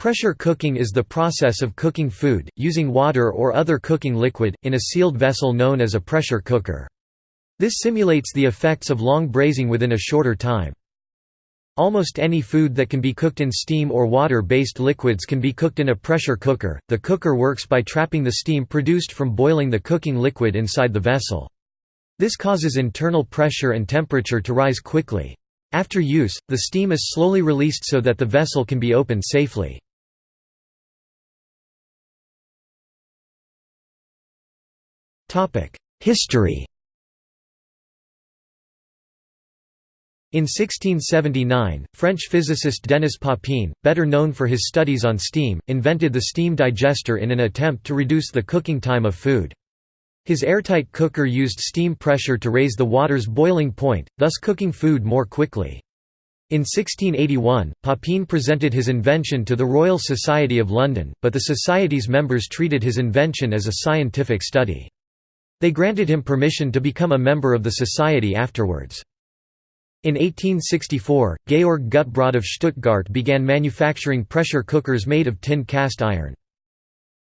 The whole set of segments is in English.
Pressure cooking is the process of cooking food, using water or other cooking liquid, in a sealed vessel known as a pressure cooker. This simulates the effects of long braising within a shorter time. Almost any food that can be cooked in steam or water-based liquids can be cooked in a pressure cooker. The cooker works by trapping the steam produced from boiling the cooking liquid inside the vessel. This causes internal pressure and temperature to rise quickly. After use, the steam is slowly released so that the vessel can be opened safely. History In 1679, French physicist Denis Papin, better known for his studies on steam, invented the steam digester in an attempt to reduce the cooking time of food. His airtight cooker used steam pressure to raise the water's boiling point, thus cooking food more quickly. In 1681, Papin presented his invention to the Royal Society of London, but the Society's members treated his invention as a scientific study. They granted him permission to become a member of the society afterwards. In 1864, Georg Gutbrod of Stuttgart began manufacturing pressure cookers made of tin cast iron.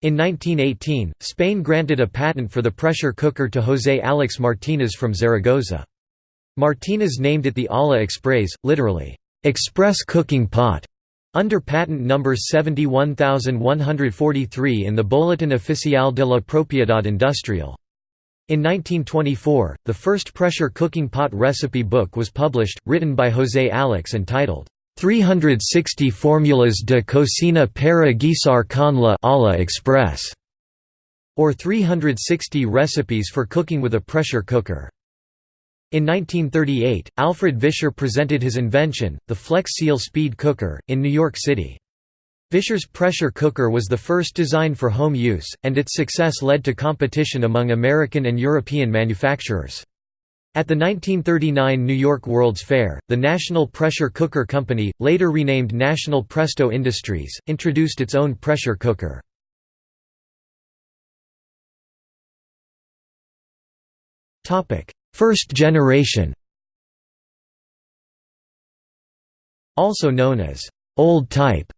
In 1918, Spain granted a patent for the pressure cooker to José Alix Martínez from Zaragoza. Martínez named it the Olla Express, literally, "'express cooking pot' under patent number 71143 in the Boletín Oficial de la Propiedad Industrial. In 1924, the first pressure cooking pot recipe book was published, written by José Alix and titled, 360 Formulas de Cocina para guisar con la Olla Express, or 360 recipes for cooking with a pressure cooker. In 1938, Alfred Vischer presented his invention, the Flex Seal Speed Cooker, in New York City. Vischer's pressure cooker was the first designed for home use, and its success led to competition among American and European manufacturers. At the 1939 New York World's Fair, the National Pressure Cooker Company, later renamed National Presto Industries, introduced its own pressure cooker. First generation Also known as old type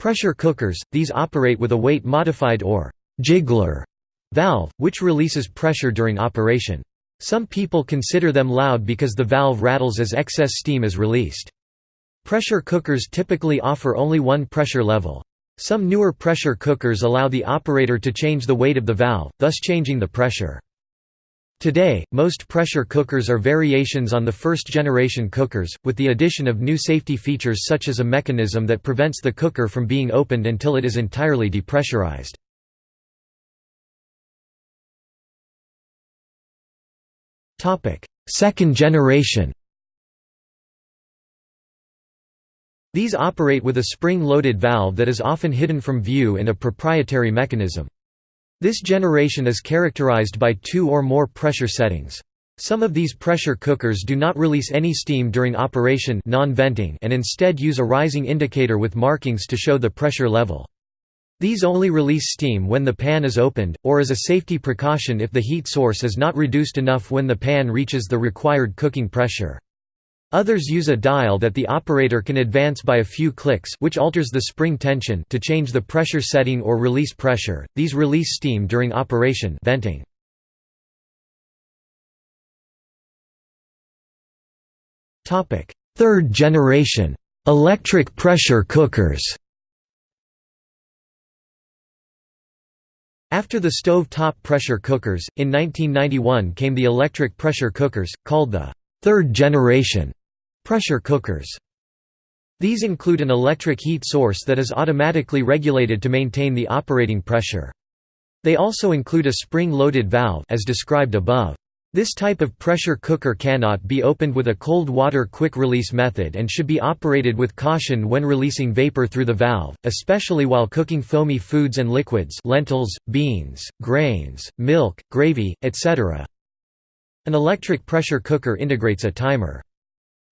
Pressure cookers, these operate with a weight-modified or «jiggler» valve, which releases pressure during operation. Some people consider them loud because the valve rattles as excess steam is released. Pressure cookers typically offer only one pressure level. Some newer pressure cookers allow the operator to change the weight of the valve, thus changing the pressure. Today, most pressure cookers are variations on the first-generation cookers, with the addition of new safety features such as a mechanism that prevents the cooker from being opened until it is entirely depressurized. Second generation These operate with a spring-loaded valve that is often hidden from view in a proprietary mechanism. This generation is characterized by two or more pressure settings. Some of these pressure cookers do not release any steam during operation non-venting and instead use a rising indicator with markings to show the pressure level. These only release steam when the pan is opened, or as a safety precaution if the heat source is not reduced enough when the pan reaches the required cooking pressure. Others use a dial that the operator can advance by a few clicks which alters the spring tension to change the pressure setting or release pressure. These release steam during operation venting. Topic: Third generation electric pressure cookers. After the stove-top pressure cookers, in 1991 came the electric pressure cookers, called the third generation Pressure cookers. These include an electric heat source that is automatically regulated to maintain the operating pressure. They also include a spring-loaded valve as described above. This type of pressure cooker cannot be opened with a cold water quick-release method and should be operated with caution when releasing vapor through the valve, especially while cooking foamy foods and liquids lentils, beans, grains, milk, gravy, etc. An electric pressure cooker integrates a timer.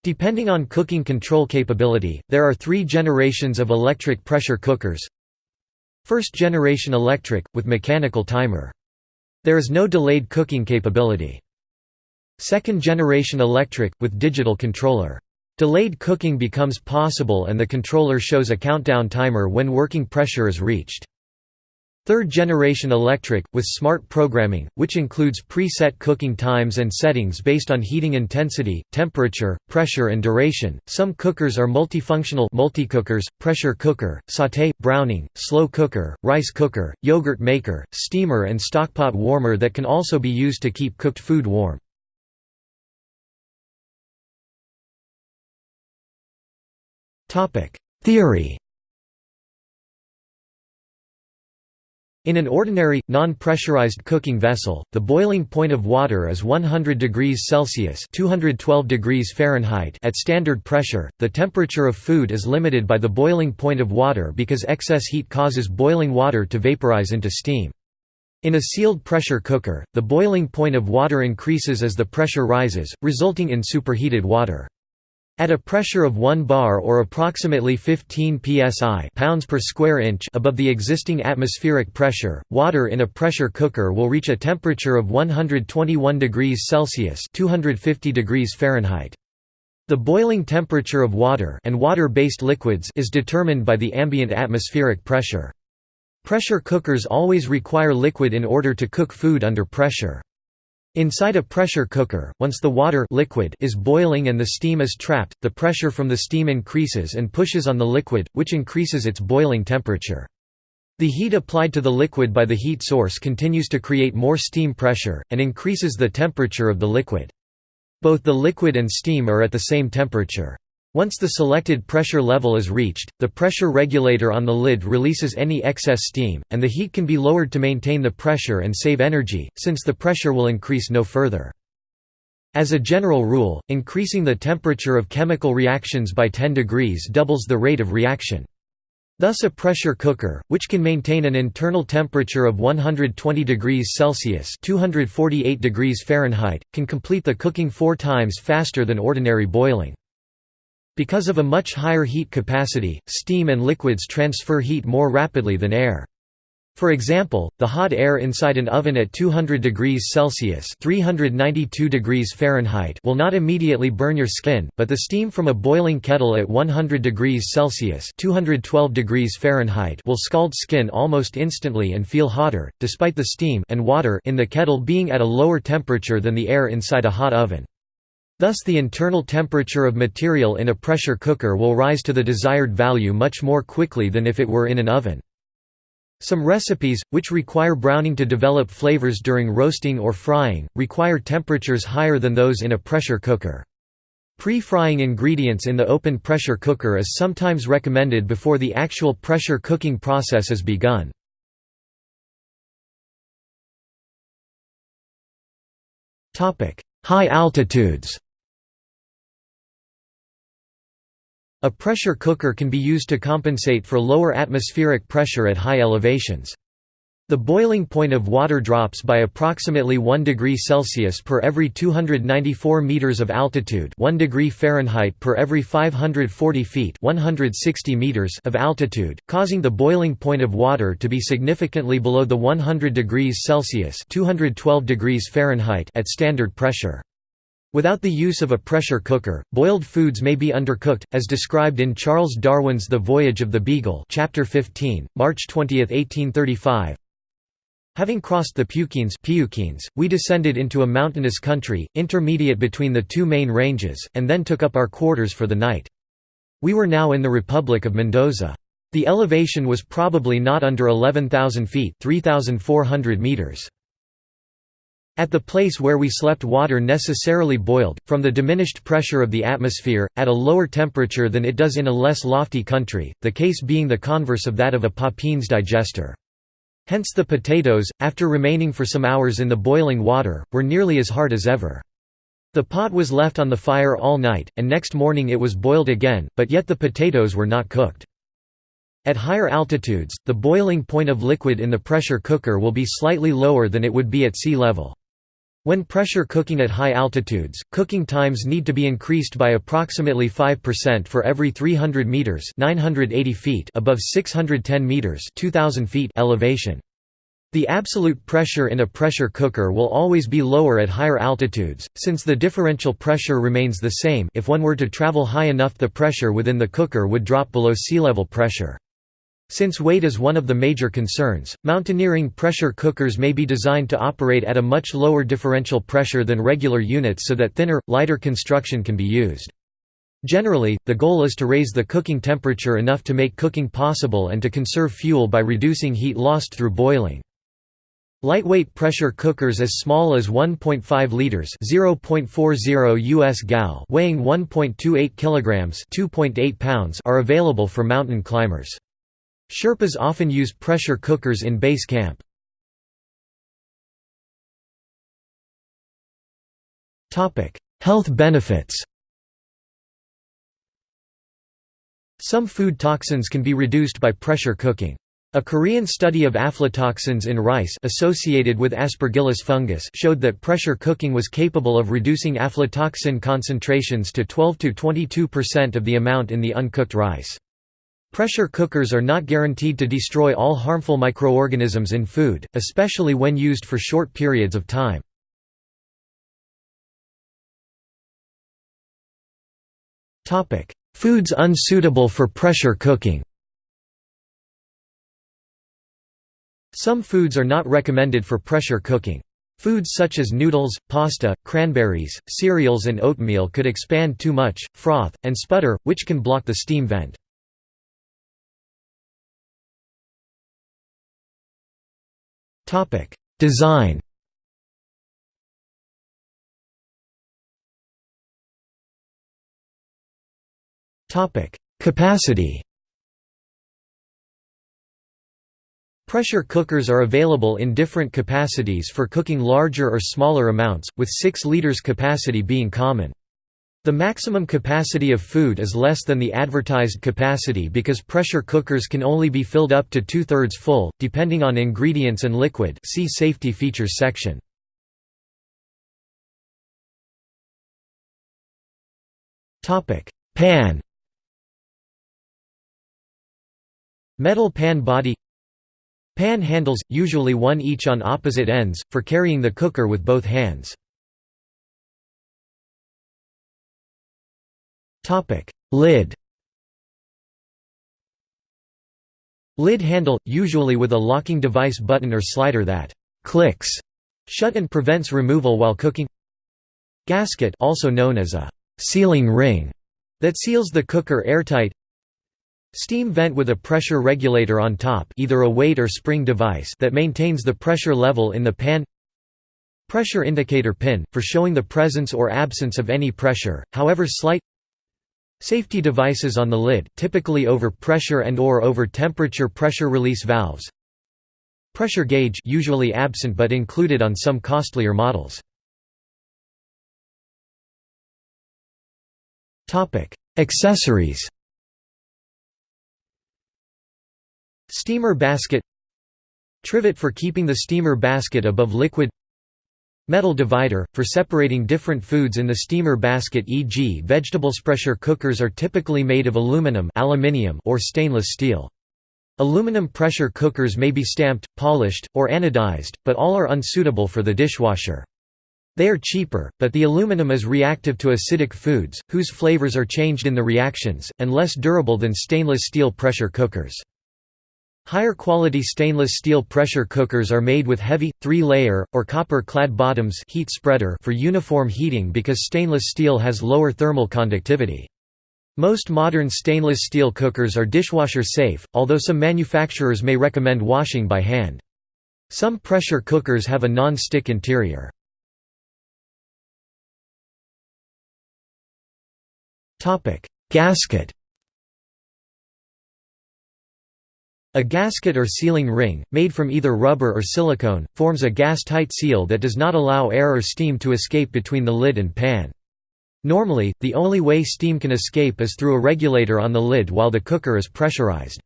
Depending on cooking control capability, there are three generations of electric pressure cookers. First generation electric, with mechanical timer. There is no delayed cooking capability. Second generation electric, with digital controller. Delayed cooking becomes possible and the controller shows a countdown timer when working pressure is reached. Third-generation electric, with smart programming, which includes preset cooking times and settings based on heating intensity, temperature, pressure and duration. Some cookers are multifunctional multicookers, pressure cooker, sauté, browning, slow cooker, rice cooker, yogurt maker, steamer and stockpot warmer that can also be used to keep cooked food warm. Theory In an ordinary, non-pressurized cooking vessel, the boiling point of water is 100 degrees Celsius (212 degrees Fahrenheit) at standard pressure. The temperature of food is limited by the boiling point of water because excess heat causes boiling water to vaporize into steam. In a sealed pressure cooker, the boiling point of water increases as the pressure rises, resulting in superheated water. At a pressure of 1 bar or approximately 15 psi pounds per square inch above the existing atmospheric pressure, water in a pressure cooker will reach a temperature of 121 degrees Celsius 250 degrees Fahrenheit. The boiling temperature of water and water-based liquids is determined by the ambient atmospheric pressure. Pressure cookers always require liquid in order to cook food under pressure. Inside a pressure cooker, once the water liquid is boiling and the steam is trapped, the pressure from the steam increases and pushes on the liquid, which increases its boiling temperature. The heat applied to the liquid by the heat source continues to create more steam pressure, and increases the temperature of the liquid. Both the liquid and steam are at the same temperature. Once the selected pressure level is reached, the pressure regulator on the lid releases any excess steam, and the heat can be lowered to maintain the pressure and save energy, since the pressure will increase no further. As a general rule, increasing the temperature of chemical reactions by 10 degrees doubles the rate of reaction. Thus a pressure cooker, which can maintain an internal temperature of 120 degrees Celsius 248 degrees Fahrenheit, can complete the cooking four times faster than ordinary boiling. Because of a much higher heat capacity, steam and liquids transfer heat more rapidly than air. For example, the hot air inside an oven at 200 degrees Celsius (392 degrees Fahrenheit) will not immediately burn your skin, but the steam from a boiling kettle at 100 degrees Celsius (212 degrees Fahrenheit) will scald skin almost instantly and feel hotter, despite the steam and water in the kettle being at a lower temperature than the air inside a hot oven. Thus the internal temperature of material in a pressure cooker will rise to the desired value much more quickly than if it were in an oven. Some recipes, which require browning to develop flavors during roasting or frying, require temperatures higher than those in a pressure cooker. Pre-frying ingredients in the open pressure cooker is sometimes recommended before the actual pressure cooking process is begun. High altitudes A pressure cooker can be used to compensate for lower atmospheric pressure at high elevations. The boiling point of water drops by approximately 1 degree Celsius per every 294 meters of altitude, 1 degree Fahrenheit per every 540 feet, 160 meters of altitude, causing the boiling point of water to be significantly below the 100 degrees Celsius, 212 degrees Fahrenheit at standard pressure. Without the use of a pressure cooker, boiled foods may be undercooked, as described in Charles Darwin's The Voyage of the Beagle chapter 15, March 20, 1835. Having crossed the Peuquenes, we descended into a mountainous country, intermediate between the two main ranges, and then took up our quarters for the night. We were now in the Republic of Mendoza. The elevation was probably not under 11,000 feet 3,400 meters. At the place where we slept water necessarily boiled, from the diminished pressure of the atmosphere, at a lower temperature than it does in a less lofty country, the case being the converse of that of a Papin's digester. Hence the potatoes, after remaining for some hours in the boiling water, were nearly as hard as ever. The pot was left on the fire all night, and next morning it was boiled again, but yet the potatoes were not cooked. At higher altitudes, the boiling point of liquid in the pressure cooker will be slightly lower than it would be at sea level. When pressure cooking at high altitudes, cooking times need to be increased by approximately 5% for every 300 meters (980 feet) above 610 meters (2000 feet) elevation. The absolute pressure in a pressure cooker will always be lower at higher altitudes, since the differential pressure remains the same if one were to travel high enough the pressure within the cooker would drop below sea level pressure. Since weight is one of the major concerns, mountaineering pressure cookers may be designed to operate at a much lower differential pressure than regular units so that thinner, lighter construction can be used. Generally, the goal is to raise the cooking temperature enough to make cooking possible and to conserve fuel by reducing heat lost through boiling. Lightweight pressure cookers as small as 1.5 liters (0.40 US gal) weighing 1.28 kilograms (2.8 pounds) are available for mountain climbers. Sherpas often use pressure cookers in base camp. Health benefits. Some food toxins can be reduced by pressure cooking. A Korean study of aflatoxins in rice associated with aspergillus fungus showed that pressure cooking was capable of reducing aflatoxin concentrations to 12–22% of the amount in the uncooked rice. Pressure cookers are not guaranteed to destroy all harmful microorganisms in food, especially when used for short periods of time. Foods unsuitable for pressure cooking Some foods are not recommended for pressure cooking. Foods such as noodles, pasta, cranberries, cereals and oatmeal could expand too much, froth, and sputter, which can block the steam vent. Design. Topic: Capacity. Pressure cookers are available in different capacities for cooking larger or smaller amounts, with 6 liters capacity being common. The maximum capacity of food is less than the advertised capacity because pressure cookers can only be filled up to two-thirds full, depending on ingredients and liquid see Safety Features section. Pan Metal pan body Pan handles, usually one each on opposite ends, for carrying the cooker with both hands. Lid Lid handle, usually with a locking device button or slider that «clicks» shut and prevents removal while cooking. Gasket also known as a «sealing ring» that seals the cooker airtight. Steam vent with a pressure regulator on top either a weight or spring device that maintains the pressure level in the pan. Pressure indicator pin, for showing the presence or absence of any pressure, however slight Safety devices on the lid, typically over pressure and or over temperature pressure release valves. Pressure gauge usually absent but included on some costlier models. Topic: Accessories. Steamer basket. Trivet for keeping the steamer basket above liquid Metal divider, for separating different foods in the steamer basket e.g. vegetables. Pressure cookers are typically made of aluminum aluminium or stainless steel. Aluminum pressure cookers may be stamped, polished, or anodized, but all are unsuitable for the dishwasher. They are cheaper, but the aluminum is reactive to acidic foods, whose flavors are changed in the reactions, and less durable than stainless steel pressure cookers. Higher quality stainless steel pressure cookers are made with heavy, three-layer, or copper-clad bottoms heat spreader for uniform heating because stainless steel has lower thermal conductivity. Most modern stainless steel cookers are dishwasher safe, although some manufacturers may recommend washing by hand. Some pressure cookers have a non-stick interior. Gasket A gasket or sealing ring, made from either rubber or silicone, forms a gas-tight seal that does not allow air or steam to escape between the lid and pan. Normally, the only way steam can escape is through a regulator on the lid while the cooker is pressurized.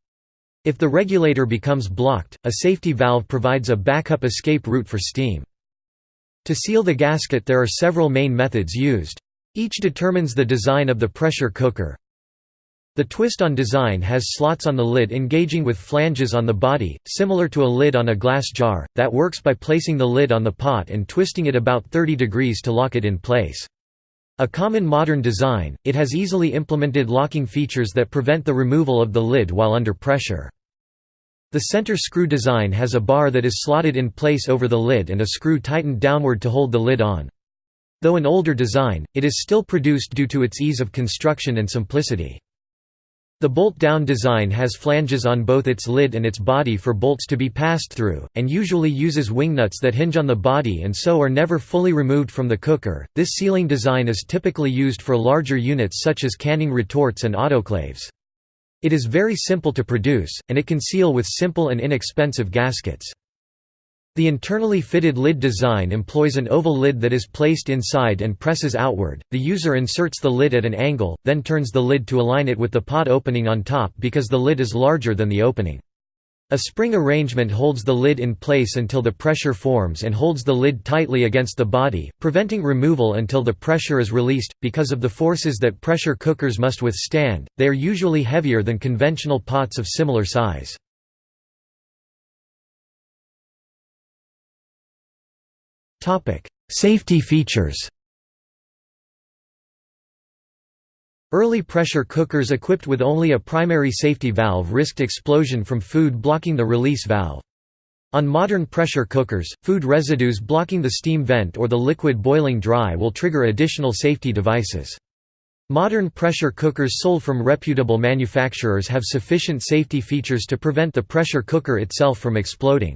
If the regulator becomes blocked, a safety valve provides a backup escape route for steam. To seal the gasket there are several main methods used. Each determines the design of the pressure cooker, The twist-on design has slots on the lid engaging with flanges on the body, similar to a lid on a glass jar, that works by placing the lid on the pot and twisting it about 30 degrees to lock it in place. A common modern design, it has easily implemented locking features that prevent the removal of the lid while under pressure. The center screw design has a bar that is slotted in place over the lid and a screw tightened downward to hold the lid on. Though an older design, it is still produced due to its ease of construction and simplicity. The bolt-down design has flanges on both its lid and its body for bolts to be passed through, and usually uses wingnuts that hinge on the body and so are never fully removed from the cooker. This sealing design is typically used for larger units such as canning retorts and autoclaves. It is very simple to produce, and it can seal with simple and inexpensive gaskets. The internally fitted lid design employs an oval lid that is placed inside and presses outward. The user inserts the lid at an angle, then turns the lid to align it with the pot opening on top because the lid is larger than the opening. A spring arrangement holds the lid in place until the pressure forms and holds the lid tightly against the body, preventing removal until the pressure is released. Because of the forces that pressure cookers must withstand, they are usually heavier than conventional pots of similar size. Safety features Early pressure cookers equipped with only a primary safety valve risked explosion from food blocking the release valve. On modern pressure cookers, food residues blocking the steam vent or the liquid boiling dry will trigger additional safety devices. Modern pressure cookers sold from reputable manufacturers have sufficient safety features to prevent the pressure cooker itself from exploding.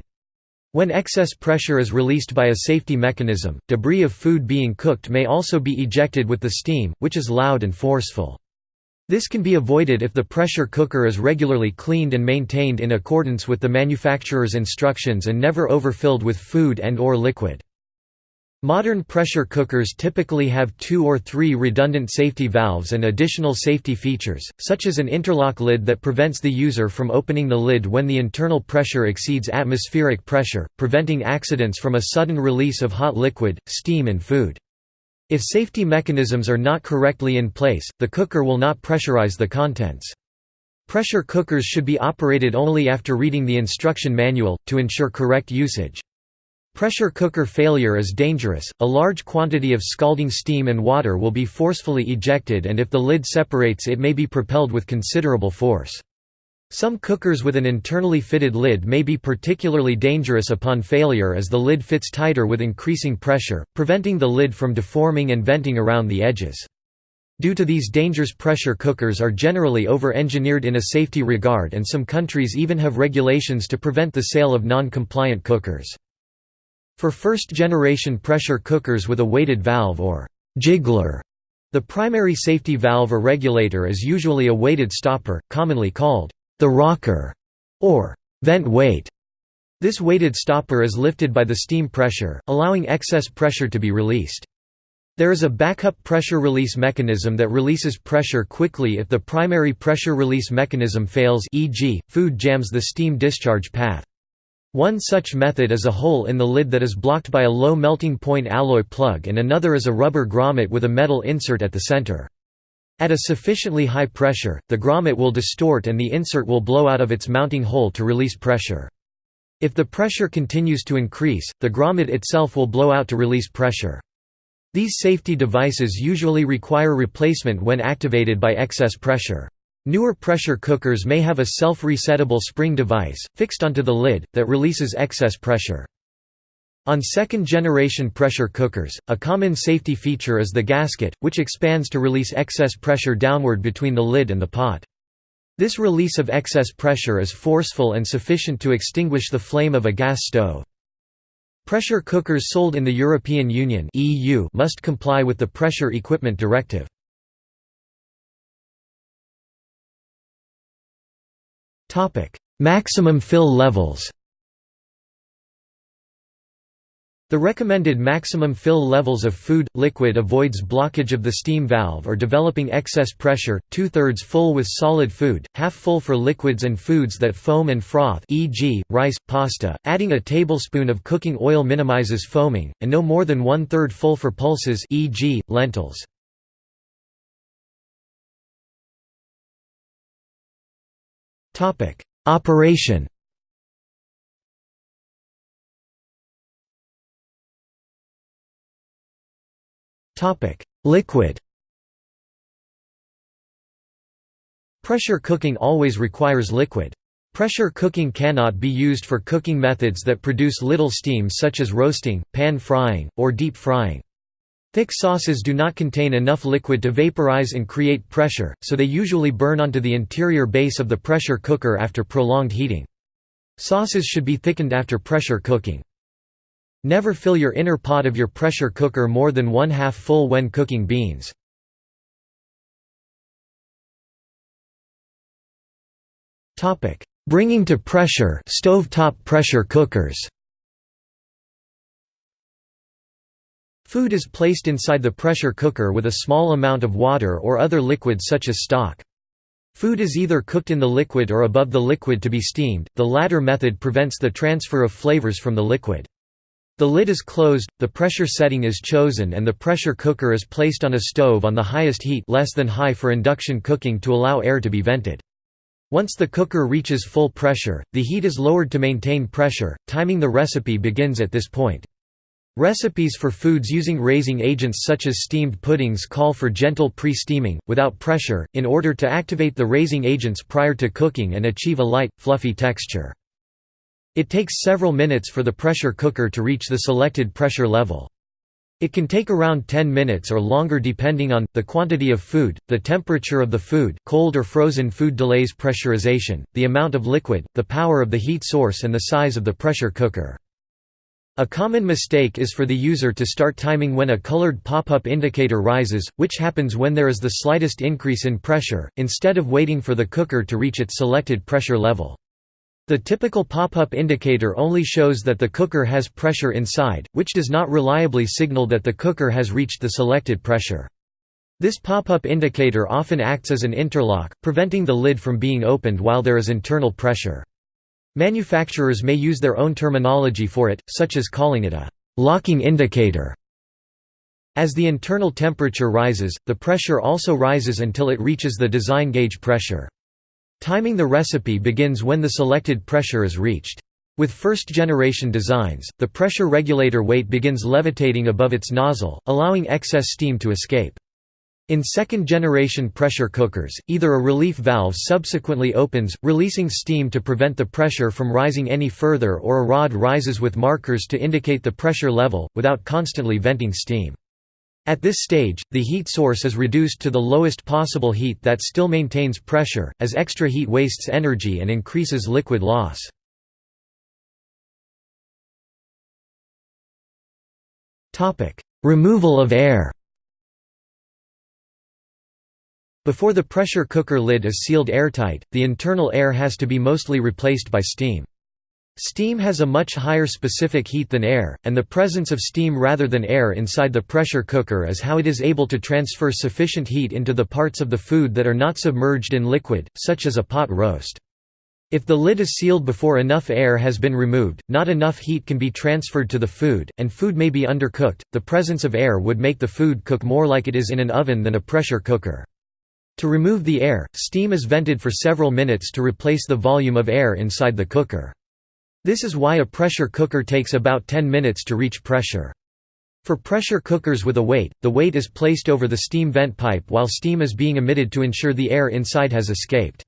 When excess pressure is released by a safety mechanism, debris of food being cooked may also be ejected with the steam, which is loud and forceful. This can be avoided if the pressure cooker is regularly cleaned and maintained in accordance with the manufacturer's instructions and never overfilled with food and or liquid. Modern pressure cookers typically have two or three redundant safety valves and additional safety features, such as an interlock lid that prevents the user from opening the lid when the internal pressure exceeds atmospheric pressure, preventing accidents from a sudden release of hot liquid, steam and food. If safety mechanisms are not correctly in place, the cooker will not pressurize the contents. Pressure cookers should be operated only after reading the instruction manual, to ensure correct usage. Pressure cooker failure is dangerous, a large quantity of scalding steam and water will be forcefully ejected and if the lid separates it may be propelled with considerable force. Some cookers with an internally fitted lid may be particularly dangerous upon failure as the lid fits tighter with increasing pressure, preventing the lid from deforming and venting around the edges. Due to these dangers pressure cookers are generally over-engineered in a safety regard and some countries even have regulations to prevent the sale of non-compliant cookers. For first-generation pressure cookers with a weighted valve or «jiggler», the primary safety valve or regulator is usually a weighted stopper, commonly called the rocker or vent weight. This weighted stopper is lifted by the steam pressure, allowing excess pressure to be released. There is a backup pressure release mechanism that releases pressure quickly if the primary pressure release mechanism fails e.g., food jams the steam discharge path. One such method is a hole in the lid that is blocked by a low melting point alloy plug and another is a rubber grommet with a metal insert at the center. At a sufficiently high pressure, the grommet will distort and the insert will blow out of its mounting hole to release pressure. If the pressure continues to increase, the grommet itself will blow out to release pressure. These safety devices usually require replacement when activated by excess pressure. Newer pressure cookers may have a self-resettable spring device, fixed onto the lid, that releases excess pressure. On second-generation pressure cookers, a common safety feature is the gasket, which expands to release excess pressure downward between the lid and the pot. This release of excess pressure is forceful and sufficient to extinguish the flame of a gas stove. Pressure cookers sold in the European Union must comply with the Pressure Equipment Directive. Maximum fill levels The recommended maximum fill levels of food, liquid avoids blockage of the steam valve or developing excess pressure, two-thirds full with solid food, half full for liquids and foods that foam and froth e.g., rice, pasta, adding a tablespoon of cooking oil minimizes foaming, and no more than one-third full for pulses e.g., lentils. Operation Topic: Liquid Pressure cooking always requires liquid. Pressure cooking cannot be used for cooking methods that produce little steam such as roasting, pan frying, or deep frying. Thick sauces do not contain enough liquid to vaporize and create pressure, so they usually burn onto the interior base of the pressure cooker after prolonged heating. Sauces should be thickened after pressure cooking. Never fill your inner pot of your pressure cooker more than one half full when cooking beans. Bringing to pressure stovetop pressure cookers. Food is placed inside the pressure cooker with a small amount of water or other liquid such as stock. Food is either cooked in the liquid or above the liquid to be steamed, the latter method prevents the transfer of flavors from the liquid. The lid is closed, the pressure setting is chosen and the pressure cooker is placed on a stove on the highest heat less than high for induction cooking to allow air to be vented. Once the cooker reaches full pressure, the heat is lowered to maintain pressure. Timing the recipe begins at this point. Recipes for foods using raising agents such as steamed puddings call for gentle pre-steaming, without pressure, in order to activate the raising agents prior to cooking and achieve a light, fluffy texture. It takes several minutes for the pressure cooker to reach the selected pressure level. It can take around 10 minutes or longer depending on, the quantity of food, the temperature of the food, cold or frozen food delays pressurization, the amount of liquid, the power of the heat source and the size of the pressure cooker. A common mistake is for the user to start timing when a colored pop-up indicator rises, which happens when there is the slightest increase in pressure, instead of waiting for the cooker to reach its selected pressure level. The typical pop-up indicator only shows that the cooker has pressure inside, which does not reliably signal that the cooker has reached the selected pressure. This pop-up indicator often acts as an interlock, preventing the lid from being opened while there is internal pressure. Manufacturers may use their own terminology for it, such as calling it a «locking indicator». As the internal temperature rises, the pressure also rises until it reaches the design gauge pressure. Timing the recipe begins when the selected pressure is reached. With first-generation designs, the pressure regulator weight begins levitating above its nozzle, allowing excess steam to escape. In second-generation pressure cookers, either a relief valve subsequently opens, releasing steam to prevent the pressure from rising any further or a rod rises with markers to indicate the pressure level, without constantly venting steam. At this stage, the heat source is reduced to the lowest possible heat that still maintains pressure, as extra heat wastes energy and increases liquid loss. Removal of air Before the pressure cooker lid is sealed airtight, the internal air has to be mostly replaced by steam. Steam has a much higher specific heat than air, and the presence of steam rather than air inside the pressure cooker is how it is able to transfer sufficient heat into the parts of the food that are not submerged in liquid, such as a pot roast. If the lid is sealed before enough air has been removed, not enough heat can be transferred to the food, and food may be undercooked. The presence of air would make the food cook more like it is in an oven than a pressure cooker. To remove the air, steam is vented for several minutes to replace the volume of air inside the cooker. This is why a pressure cooker takes about 10 minutes to reach pressure. For pressure cookers with a weight, the weight is placed over the steam vent pipe while steam is being emitted to ensure the air inside has escaped.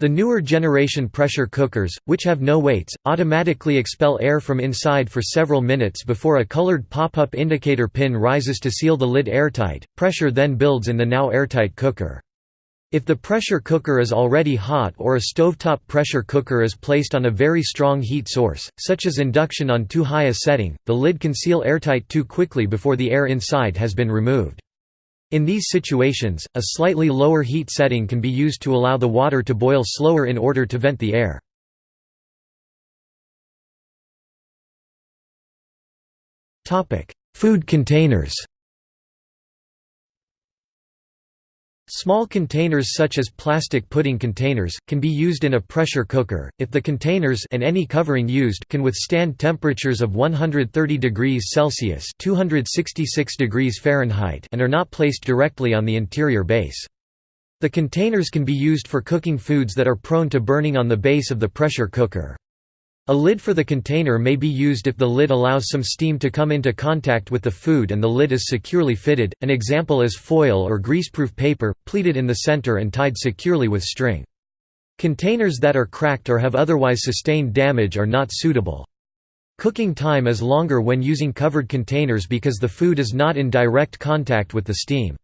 The newer generation pressure cookers, which have no weights, automatically expel air from inside for several minutes before a colored pop-up indicator pin rises to seal the lid airtight. Pressure then builds in the now airtight cooker. If the pressure cooker is already hot or a stovetop pressure cooker is placed on a very strong heat source, such as induction on too high a setting, the lid can seal airtight too quickly before the air inside has been removed. In these situations, a slightly lower heat setting can be used to allow the water to boil slower in order to vent the air. Food containers Small containers such as plastic pudding containers, can be used in a pressure cooker, if the containers and any covering used can withstand temperatures of 130 degrees Celsius 266 degrees Fahrenheit and are not placed directly on the interior base. The containers can be used for cooking foods that are prone to burning on the base of the pressure cooker. A lid for the container may be used if the lid allows some steam to come into contact with the food and the lid is securely fitted, an example is foil or greaseproof paper, pleated in the center and tied securely with string. Containers that are cracked or have otherwise sustained damage are not suitable. Cooking time is longer when using covered containers because the food is not in direct contact with the steam.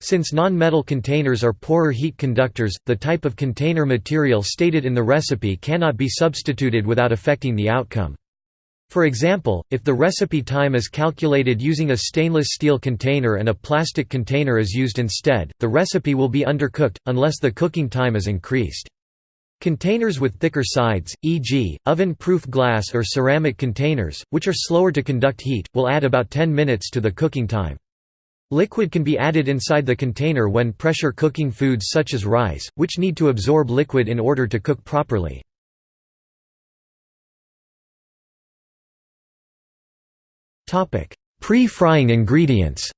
Since non-metal containers are poorer heat conductors, the type of container material stated in the recipe cannot be substituted without affecting the outcome. For example, if the recipe time is calculated using a stainless steel container and a plastic container is used instead, the recipe will be undercooked, unless the cooking time is increased. Containers with thicker sides, e.g., oven-proof glass or ceramic containers, which are slower to conduct heat, will add about 10 minutes to the cooking time. Liquid can be added inside the container when pressure cooking foods such as rice, which need to absorb liquid in order to cook properly. Pre-frying ingredients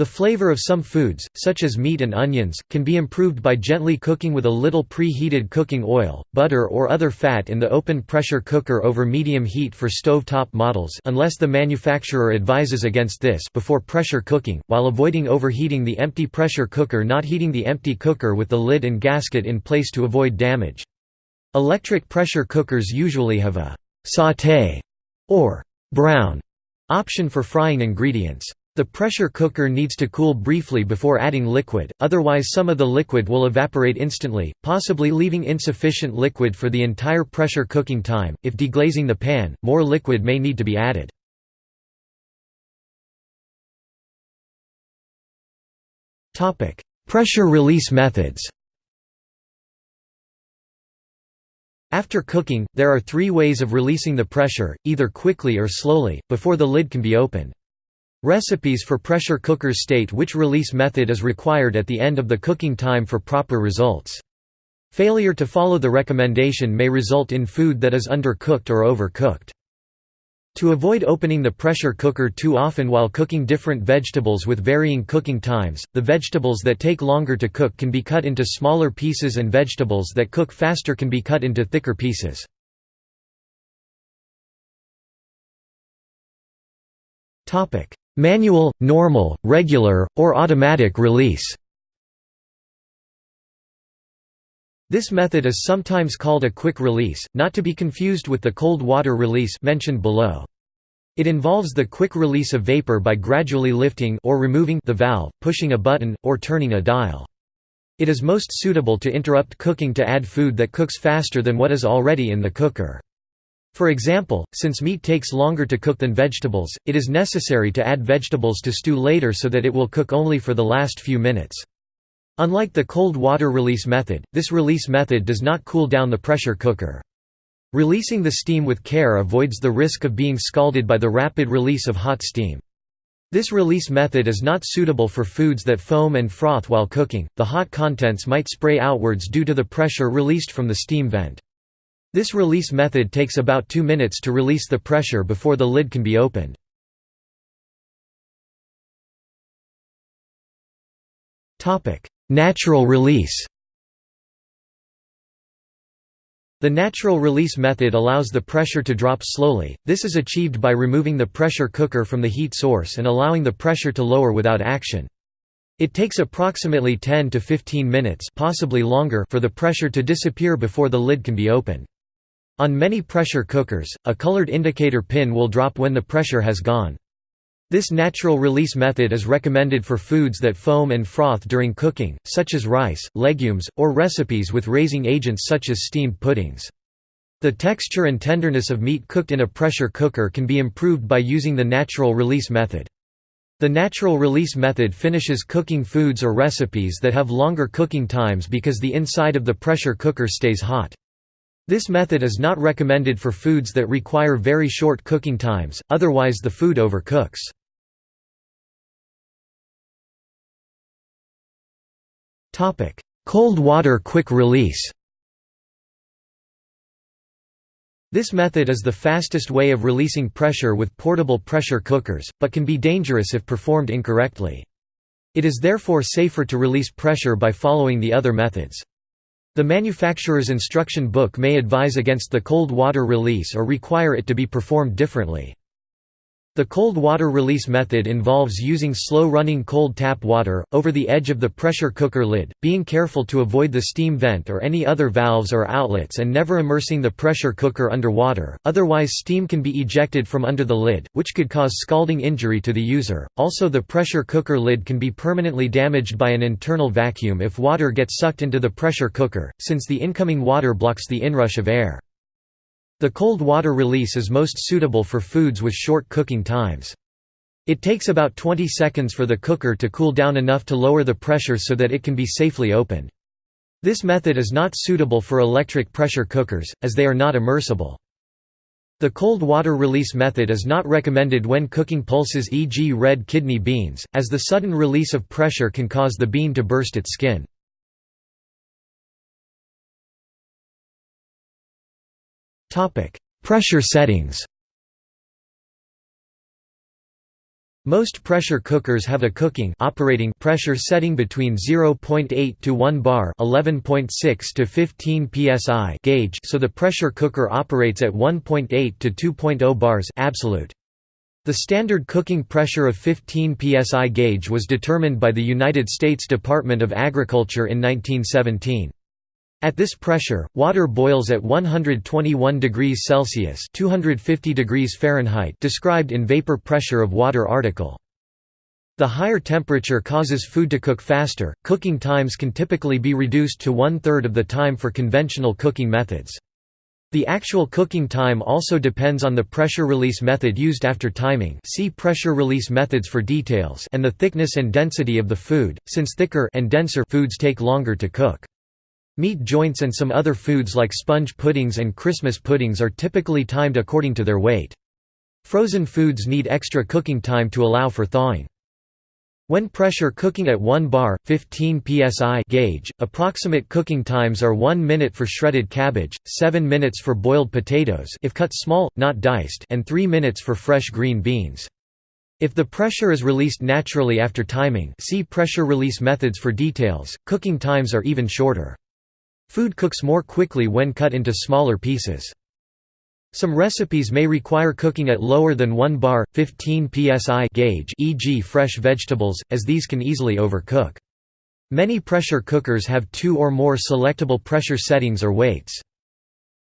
The flavor of some foods, such as meat and onions, can be improved by gently cooking with a little pre-heated cooking oil, butter or other fat in the open pressure cooker over medium heat for stove-top models unless the manufacturer advises against this before pressure cooking, while avoiding overheating the empty pressure cooker not heating the empty cooker with the lid and gasket in place to avoid damage. Electric pressure cookers usually have a «sauté» or «brown» option for frying ingredients. The pressure cooker needs to cool briefly before adding liquid, otherwise some of the liquid will evaporate instantly, possibly leaving insufficient liquid for the entire pressure cooking time. If deglazing the pan, more liquid may need to be added. Topic: Pressure release methods. After cooking, there are three ways of releasing the pressure, either quickly or slowly, before the lid can be opened. Recipes for pressure cookers state which release method is required at the end of the cooking time for proper results. Failure to follow the recommendation may result in food that is undercooked or overcooked. To avoid opening the pressure cooker too often while cooking different vegetables with varying cooking times, the vegetables that take longer to cook can be cut into smaller pieces and vegetables that cook faster can be cut into thicker pieces. Manual, normal, regular, or automatic release This method is sometimes called a quick release, not to be confused with the cold water release mentioned below. It involves the quick release of vapor by gradually lifting or removing the valve, pushing a button, or turning a dial. It is most suitable to interrupt cooking to add food that cooks faster than what is already in the cooker. For example, since meat takes longer to cook than vegetables, it is necessary to add vegetables to stew later so that it will cook only for the last few minutes. Unlike the cold water release method, this release method does not cool down the pressure cooker. Releasing the steam with care avoids the risk of being scalded by the rapid release of hot steam. This release method is not suitable for foods that foam and froth while cooking, the hot contents might spray outwards due to the pressure released from the steam vent. This release method takes about 2 minutes to release the pressure before the lid can be opened. Natural release The natural release method allows the pressure to drop slowly, this is achieved by removing the pressure cooker from the heat source and allowing the pressure to lower without action. It takes approximately 10 to 15 minutes possibly longer for the pressure to disappear before the lid can be opened. On many pressure cookers, a colored indicator pin will drop when the pressure has gone. This natural release method is recommended for foods that foam and froth during cooking, such as rice, legumes, or recipes with raising agents such as steamed puddings. The texture and tenderness of meat cooked in a pressure cooker can be improved by using the natural release method. The natural release method finishes cooking foods or recipes that have longer cooking times because the inside of the pressure cooker stays hot. This method is not recommended for foods that require very short cooking times, otherwise the food overcooks. Cold water quick release This method is the fastest way of releasing pressure with portable pressure cookers, but can be dangerous if performed incorrectly. It is therefore safer to release pressure by following the other methods. The manufacturer's instruction book may advise against the cold water release or require it to be performed differently. The cold water release method involves using slow-running cold tap water, over the edge of the pressure cooker lid, being careful to avoid the steam vent or any other valves or outlets and never immersing the pressure cooker under water, otherwise steam can be ejected from under the lid, which could cause scalding injury to the user. Also the pressure cooker lid can be permanently damaged by an internal vacuum if water gets sucked into the pressure cooker, since the incoming water blocks the inrush of air. The cold water release is most suitable for foods with short cooking times. It takes about 20 seconds for the cooker to cool down enough to lower the pressure so that it can be safely opened. This method is not suitable for electric pressure cookers, as they are not immersible. The cold water release method is not recommended when cooking pulses e.g. red kidney beans, as the sudden release of pressure can cause the bean to burst its skin. Topic: Pressure settings. Most pressure cookers have a cooking operating pressure setting between 0.8 to 1 bar, 11.6 to 15 psi gauge, so the pressure cooker operates at 1.8 to 2.0 bars absolute. The standard cooking pressure of 15 psi gauge was determined by the United States Department of Agriculture in 1917. At this pressure, water boils at 121 degrees Celsius (250 degrees Fahrenheit), described in vapor pressure of water article. The higher temperature causes food to cook faster. Cooking times can typically be reduced to one-third of the time for conventional cooking methods. The actual cooking time also depends on the pressure release method used after timing see pressure release methods for details and the thickness and density of the food, since thicker and denser foods take longer to cook. Meat joints and some other foods like sponge puddings and Christmas puddings are typically timed according to their weight. Frozen foods need extra cooking time to allow for thawing. When pressure cooking at 1 bar, 15 psi gauge, approximate cooking times are 1 minute for shredded cabbage, 7 minutes for boiled potatoes if cut small, not diced and 3 minutes for fresh green beans. If the pressure is released naturally after timing see pressure release methods for details, cooking times are even shorter. Food cooks more quickly when cut into smaller pieces. Some recipes may require cooking at lower than 1 bar, 15 psi gauge e.g. fresh vegetables, as these can easily overcook. Many pressure cookers have two or more selectable pressure settings or weights.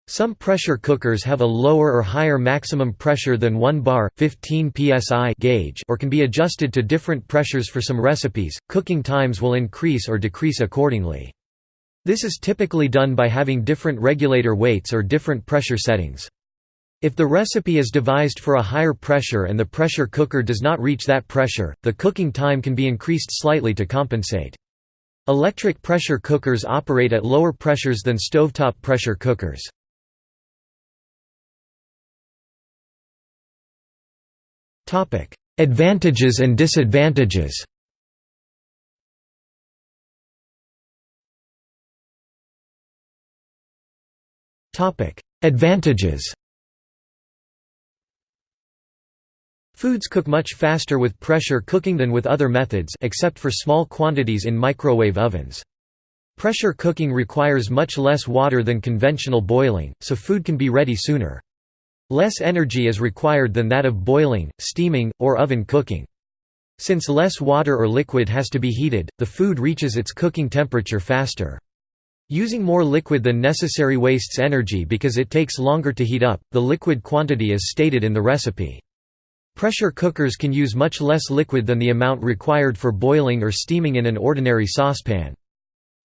Some pressure cookers have a lower or higher maximum pressure than 1 bar, 15 psi gauge or can be adjusted to different pressures for some recipes. Cooking times will increase or decrease accordingly. This is typically done by having different regulator weights or different pressure settings. If the recipe is devised for a higher pressure and the pressure cooker does not reach that pressure, the cooking time can be increased slightly to compensate. Electric pressure cookers operate at lower pressures than stovetop pressure cookers. Advantages and disadvantages Topic: Advantages. Foods cook much faster with pressure cooking than with other methods except for small quantities in microwave ovens. Pressure cooking requires much less water than conventional boiling, so food can be ready sooner. Less energy is required than that of boiling, steaming, or oven cooking. Since less water or liquid has to be heated, the food reaches its cooking temperature faster. Using more liquid than necessary wastes energy because it takes longer to heat up, the liquid quantity is stated in the recipe. Pressure cookers can use much less liquid than the amount required for boiling or steaming in an ordinary saucepan.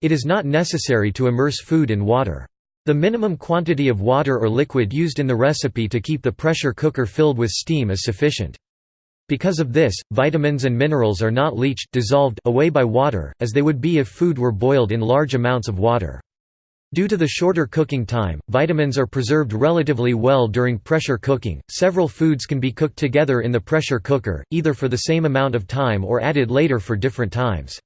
It is not necessary to immerse food in water. The minimum quantity of water or liquid used in the recipe to keep the pressure cooker filled with steam is sufficient. Because of this, vitamins and minerals are not leached dissolved away by water, as they would be if food were boiled in large amounts of water. Due to the shorter cooking time, vitamins are preserved relatively well during pressure cooking. Several foods can be cooked together in the pressure cooker, either for the same amount of time or added later for different times.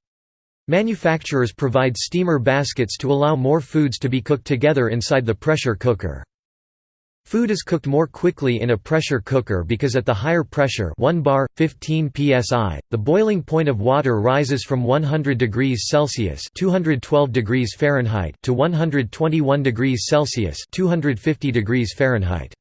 Manufacturers provide steamer baskets to allow more foods to be cooked together inside the pressure cooker. Food is cooked more quickly in a pressure cooker because at the higher pressure 1 bar, 15 psi, the boiling point of water rises from 100 degrees Celsius 212 degrees Fahrenheit to 121 degrees Celsius 250 degrees Fahrenheit.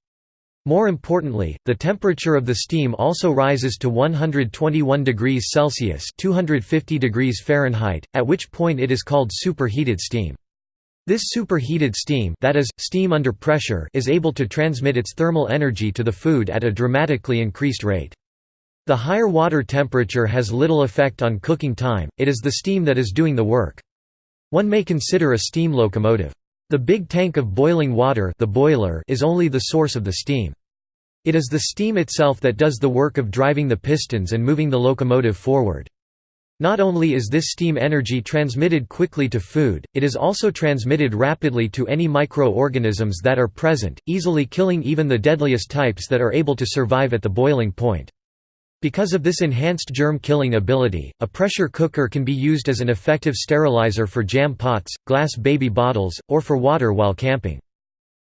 More importantly, the temperature of the steam also rises to 121 degrees Celsius 250 degrees Fahrenheit, at which point it is called superheated steam. This superheated steam that is, steam under pressure is able to transmit its thermal energy to the food at a dramatically increased rate. The higher water temperature has little effect on cooking time, it is the steam that is doing the work. One may consider a steam locomotive. The big tank of boiling water the boiler is only the source of the steam. It is the steam itself that does the work of driving the pistons and moving the locomotive forward. Not only is this steam energy transmitted quickly to food, it is also transmitted rapidly to any microorganisms that are present, easily killing even the deadliest types that are able to survive at the boiling point. Because of this enhanced germ-killing ability, a pressure cooker can be used as an effective sterilizer for jam pots, glass baby bottles, or for water while camping.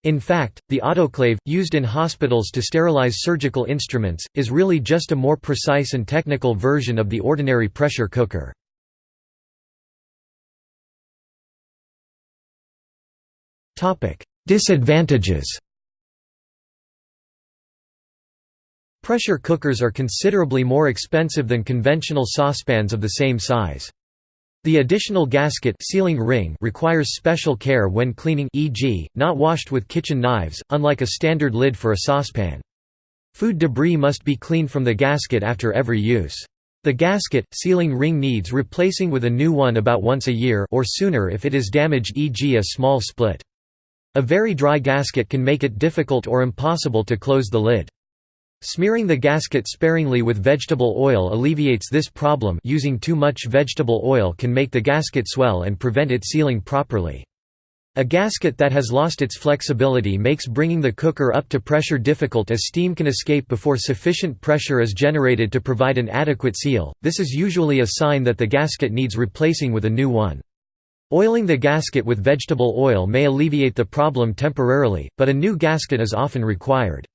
In fact, the autoclave, used in hospitals to sterilize surgical instruments, is really just a more precise and technical version of the ordinary pressure cooker. Disadvantages Pressure cookers are considerably more expensive than conventional saucepans of the same size. The additional gasket sealing ring requires special care when cleaning e.g., not washed with kitchen knives, unlike a standard lid for a saucepan. Food debris must be cleaned from the gasket after every use. The gasket, sealing ring needs replacing with a new one about once a year or sooner if it is damaged e.g. a small split. A very dry gasket can make it difficult or impossible to close the lid. Smearing the gasket sparingly with vegetable oil alleviates this problem using too much vegetable oil can make the gasket swell and prevent it sealing properly. A gasket that has lost its flexibility makes bringing the cooker up to pressure difficult as steam can escape before sufficient pressure is generated to provide an adequate seal, this is usually a sign that the gasket needs replacing with a new one. Oiling the gasket with vegetable oil may alleviate the problem temporarily, but a new gasket is often required.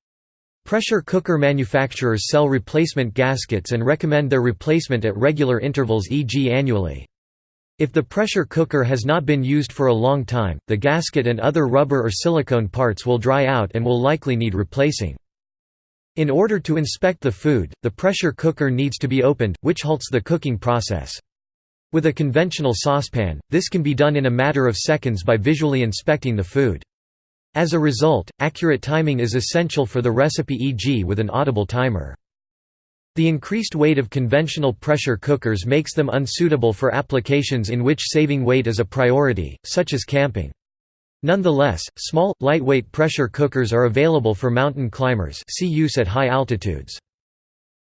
Pressure cooker manufacturers sell replacement gaskets and recommend their replacement at regular intervals e.g. annually. If the pressure cooker has not been used for a long time, the gasket and other rubber or silicone parts will dry out and will likely need replacing. In order to inspect the food, the pressure cooker needs to be opened, which halts the cooking process. With a conventional saucepan, this can be done in a matter of seconds by visually inspecting the food. As a result, accurate timing is essential for the recipe e.g. with an audible timer. The increased weight of conventional pressure cookers makes them unsuitable for applications in which saving weight is a priority, such as camping. Nonetheless, small, lightweight pressure cookers are available for mountain climbers see use at high altitudes.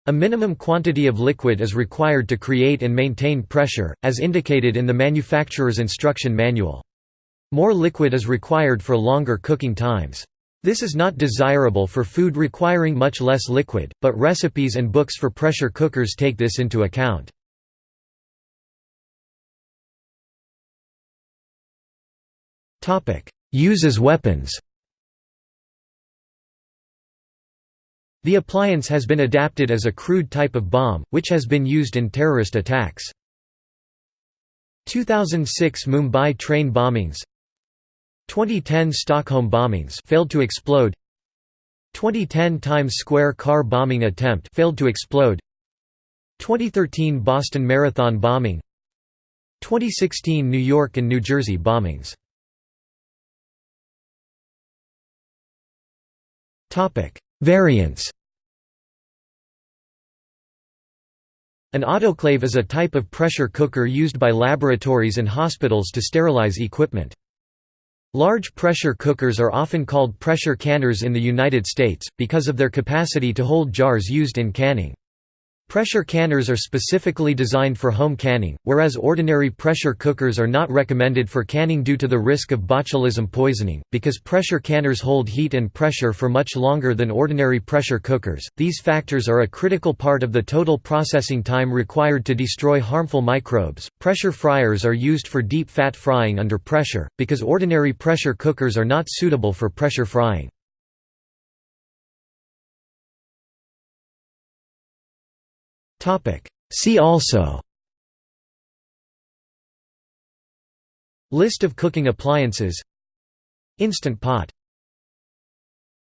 A minimum quantity of liquid is required to create and maintain pressure, as indicated in the manufacturer's instruction manual. More liquid is required for longer cooking times. This is not desirable for food requiring much less liquid, but recipes and books for pressure cookers take this into account. Use weapons The appliance has been adapted as a crude type of bomb, which has been used in terrorist attacks. 2006 Mumbai train bombings 2010 Stockholm bombings failed to explode. 2010 Times Square car bombing attempt failed to explode. 2013 Boston Marathon bombing. 2016 New York and New Jersey bombings. Topic: Variants. An autoclave is a type of pressure cooker used by laboratories and hospitals to sterilize equipment. Large pressure cookers are often called pressure canners in the United States, because of their capacity to hold jars used in canning. Pressure canners are specifically designed for home canning, whereas ordinary pressure cookers are not recommended for canning due to the risk of botulism poisoning. Because pressure canners hold heat and pressure for much longer than ordinary pressure cookers, these factors are a critical part of the total processing time required to destroy harmful microbes. Pressure fryers are used for deep fat frying under pressure, because ordinary pressure cookers are not suitable for pressure frying. See also. List of cooking appliances. Instant pot